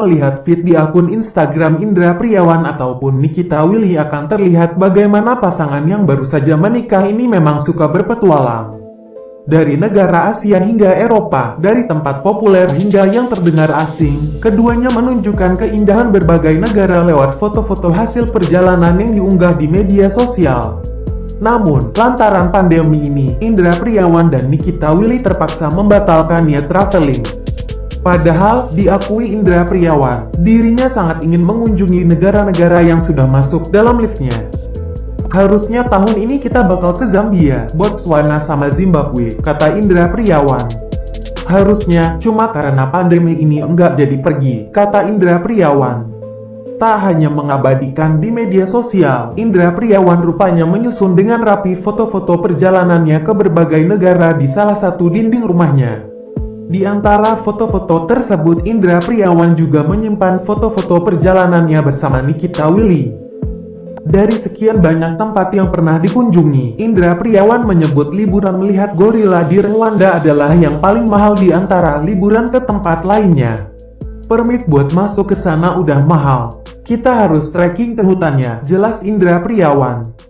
Melihat feed di akun Instagram Indra Priawan ataupun Nikita Willy akan terlihat bagaimana pasangan yang baru saja menikah ini memang suka berpetualang. Dari negara Asia hingga Eropa, dari tempat populer hingga yang terdengar asing, keduanya menunjukkan keindahan berbagai negara lewat foto-foto hasil perjalanan yang diunggah di media sosial. Namun, lantaran pandemi ini, Indra Priawan dan Nikita Willy terpaksa membatalkan niat traveling. Padahal, diakui Indra Priawan, dirinya sangat ingin mengunjungi negara-negara yang sudah masuk dalam listnya. Harusnya tahun ini kita bakal ke Zambia, Botswana sama Zimbabwe, kata Indra Priawan. Harusnya, cuma karena pandemi ini enggak jadi pergi, kata Indra Priawan. Tak hanya mengabadikan di media sosial, Indra Priawan rupanya menyusun dengan rapi foto-foto perjalanannya ke berbagai negara di salah satu dinding rumahnya. Di antara foto-foto tersebut Indra Priawan juga menyimpan foto-foto perjalanannya bersama Nikita Willy. Dari sekian banyak tempat yang pernah dikunjungi, Indra Priawan menyebut liburan melihat gorila di Rwanda adalah yang paling mahal di antara liburan ke tempat lainnya. Permit buat masuk ke sana udah mahal. Kita harus trekking ke hutannya, jelas Indra Priawan.